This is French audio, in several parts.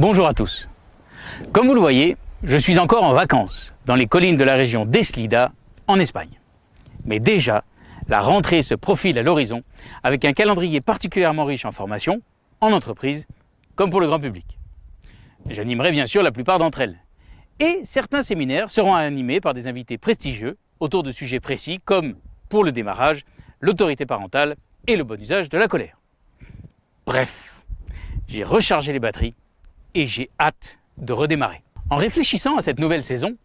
Bonjour à tous. Comme vous le voyez, je suis encore en vacances dans les collines de la région d'Eslida en Espagne. Mais déjà, la rentrée se profile à l'horizon avec un calendrier particulièrement riche en formations, en entreprise, comme pour le grand public. J'animerai bien sûr la plupart d'entre elles. Et certains séminaires seront animés par des invités prestigieux autour de sujets précis comme, pour le démarrage, l'autorité parentale et le bon usage de la colère. Bref, j'ai rechargé les batteries et j'ai hâte de redémarrer. En réfléchissant à cette nouvelle saison,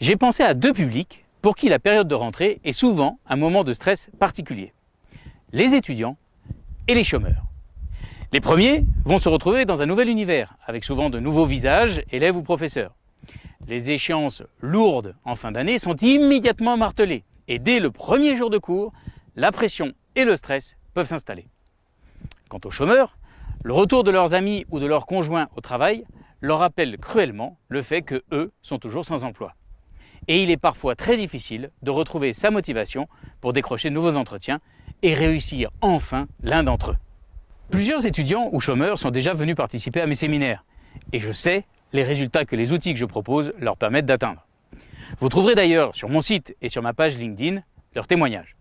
j'ai pensé à deux publics pour qui la période de rentrée est souvent un moment de stress particulier. Les étudiants et les chômeurs. Les premiers vont se retrouver dans un nouvel univers, avec souvent de nouveaux visages, élèves ou professeurs. Les échéances lourdes en fin d'année sont immédiatement martelées, et dès le premier jour de cours, la pression et le stress peuvent s'installer. Quant aux chômeurs, le retour de leurs amis ou de leurs conjoints au travail leur rappelle cruellement le fait que eux sont toujours sans emploi. Et il est parfois très difficile de retrouver sa motivation pour décrocher de nouveaux entretiens et réussir enfin l'un d'entre eux. Plusieurs étudiants ou chômeurs sont déjà venus participer à mes séminaires et je sais les résultats que les outils que je propose leur permettent d'atteindre. Vous trouverez d'ailleurs sur mon site et sur ma page LinkedIn leurs témoignages.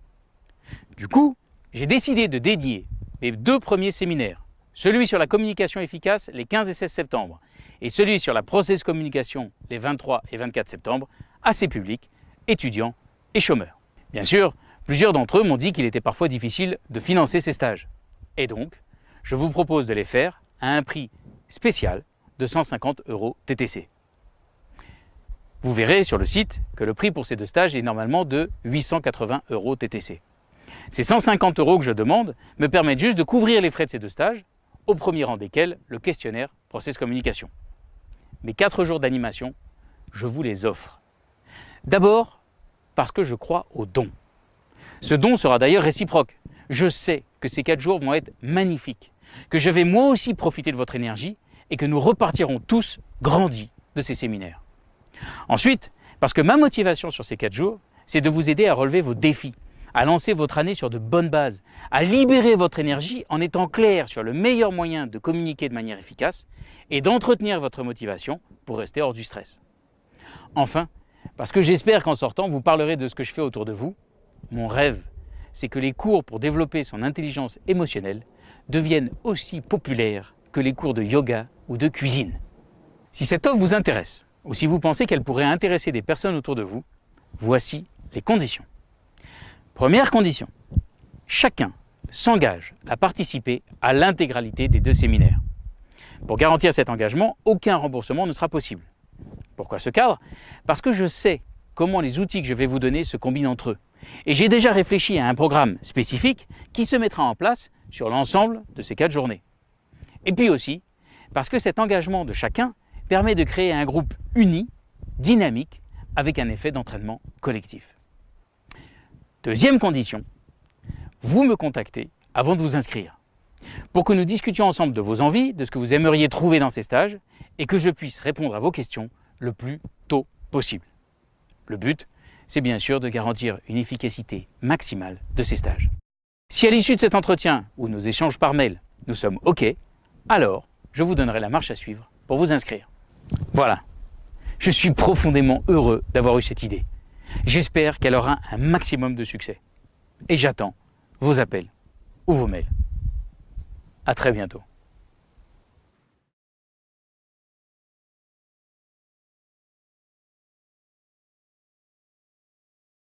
Du coup, j'ai décidé de dédier mes deux premiers séminaires, celui sur la communication efficace les 15 et 16 septembre et celui sur la process communication les 23 et 24 septembre à ces publics, étudiants et chômeurs. Bien sûr, plusieurs d'entre eux m'ont dit qu'il était parfois difficile de financer ces stages. Et donc, je vous propose de les faire à un prix spécial de 150 euros TTC. Vous verrez sur le site que le prix pour ces deux stages est normalement de 880 euros TTC. Ces 150 euros que je demande me permettent juste de couvrir les frais de ces deux stages, au premier rang desquels le questionnaire Process Communication. Mes quatre jours d'animation, je vous les offre. D'abord, parce que je crois au don. Ce don sera d'ailleurs réciproque. Je sais que ces quatre jours vont être magnifiques, que je vais moi aussi profiter de votre énergie et que nous repartirons tous grandis de ces séminaires. Ensuite, parce que ma motivation sur ces quatre jours, c'est de vous aider à relever vos défis, à lancer votre année sur de bonnes bases, à libérer votre énergie en étant clair sur le meilleur moyen de communiquer de manière efficace et d'entretenir votre motivation pour rester hors du stress. Enfin, parce que j'espère qu'en sortant, vous parlerez de ce que je fais autour de vous. Mon rêve, c'est que les cours pour développer son intelligence émotionnelle deviennent aussi populaires que les cours de yoga ou de cuisine. Si cette offre vous intéresse, ou si vous pensez qu'elle pourrait intéresser des personnes autour de vous, voici les conditions. Première condition, chacun s'engage à participer à l'intégralité des deux séminaires. Pour garantir cet engagement, aucun remboursement ne sera possible. Pourquoi ce cadre? Parce que je sais comment les outils que je vais vous donner se combinent entre eux. Et j'ai déjà réfléchi à un programme spécifique qui se mettra en place sur l'ensemble de ces quatre journées. Et puis aussi, parce que cet engagement de chacun permet de créer un groupe uni, dynamique, avec un effet d'entraînement collectif. Deuxième condition, vous me contactez avant de vous inscrire pour que nous discutions ensemble de vos envies, de ce que vous aimeriez trouver dans ces stages et que je puisse répondre à vos questions le plus tôt possible. Le but, c'est bien sûr de garantir une efficacité maximale de ces stages. Si à l'issue de cet entretien ou nos échanges par mail, nous sommes OK, alors je vous donnerai la marche à suivre pour vous inscrire. Voilà, je suis profondément heureux d'avoir eu cette idée. J'espère qu'elle aura un maximum de succès. Et j'attends vos appels ou vos mails. À très bientôt.